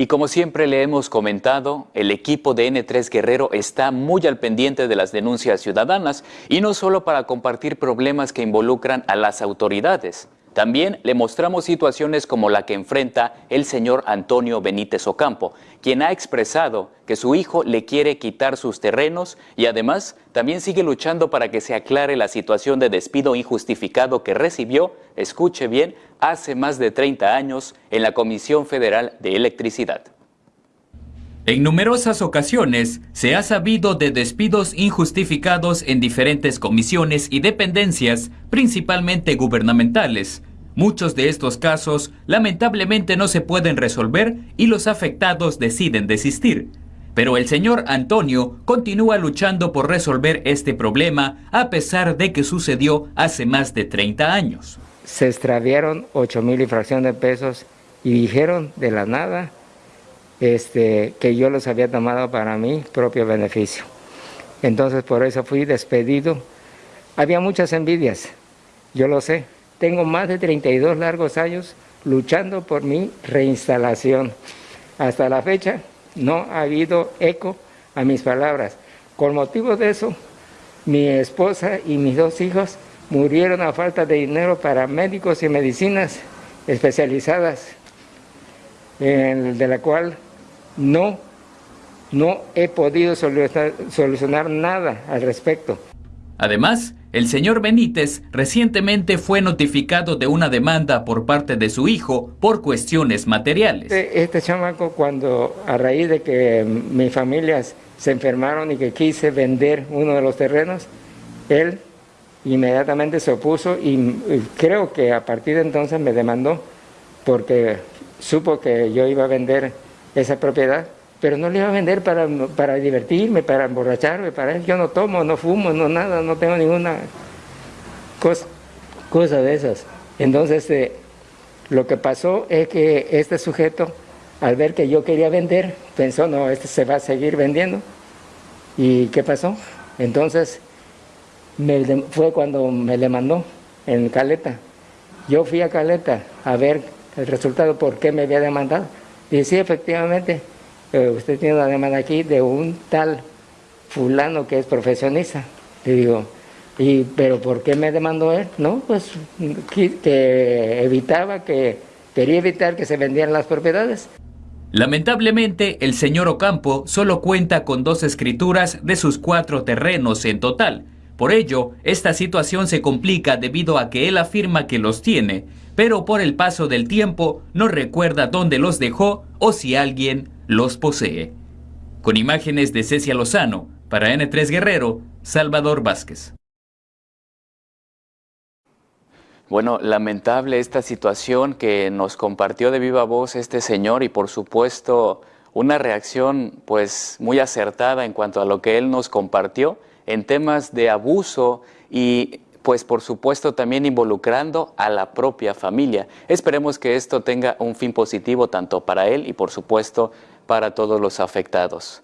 Y como siempre le hemos comentado, el equipo de N3 Guerrero está muy al pendiente de las denuncias ciudadanas y no solo para compartir problemas que involucran a las autoridades. También le mostramos situaciones como la que enfrenta el señor Antonio Benítez Ocampo, quien ha expresado que su hijo le quiere quitar sus terrenos y además también sigue luchando para que se aclare la situación de despido injustificado que recibió, escuche bien, hace más de 30 años en la Comisión Federal de Electricidad. En numerosas ocasiones se ha sabido de despidos injustificados en diferentes comisiones y dependencias, principalmente gubernamentales. Muchos de estos casos lamentablemente no se pueden resolver y los afectados deciden desistir. Pero el señor Antonio continúa luchando por resolver este problema a pesar de que sucedió hace más de 30 años. Se extraviaron 8 mil y fracción de pesos y dijeron de la nada este, que yo los había tomado para mi propio beneficio. Entonces por eso fui despedido. Había muchas envidias, yo lo sé. Tengo más de 32 largos años luchando por mi reinstalación. Hasta la fecha no ha habido eco a mis palabras. Con motivo de eso, mi esposa y mis dos hijos murieron a falta de dinero para médicos y medicinas especializadas, de la cual no, no he podido solucionar, nada al respecto. Además, el señor Benítez recientemente fue notificado de una demanda por parte de su hijo por cuestiones materiales. Este, este chamaco cuando a raíz de que mis familias se enfermaron y que quise vender uno de los terrenos, él inmediatamente se opuso y creo que a partir de entonces me demandó porque supo que yo iba a vender esa propiedad, pero no le iba a vender para, para divertirme, para emborracharme, para Yo no tomo, no fumo, no nada, no tengo ninguna cosa, cosa de esas. Entonces, eh, lo que pasó es que este sujeto, al ver que yo quería vender, pensó, no, este se va a seguir vendiendo. ¿Y qué pasó? Entonces, me, fue cuando me le mandó en Caleta. Yo fui a Caleta a ver el resultado, por qué me había demandado. Y sí, efectivamente, usted tiene una demanda aquí de un tal fulano que es profesionista. Le digo, ¿y, ¿pero por qué me demandó él? No, pues que, evitaba, que quería evitar que se vendieran las propiedades. Lamentablemente, el señor Ocampo solo cuenta con dos escrituras de sus cuatro terrenos en total. Por ello, esta situación se complica debido a que él afirma que los tiene, pero por el paso del tiempo no recuerda dónde los dejó o si alguien los posee. Con imágenes de Cecia Lozano, para N3 Guerrero, Salvador Vázquez. Bueno, lamentable esta situación que nos compartió de viva voz este señor y por supuesto una reacción pues muy acertada en cuanto a lo que él nos compartió en temas de abuso y pues por supuesto también involucrando a la propia familia. Esperemos que esto tenga un fin positivo tanto para él y por supuesto para todos los afectados.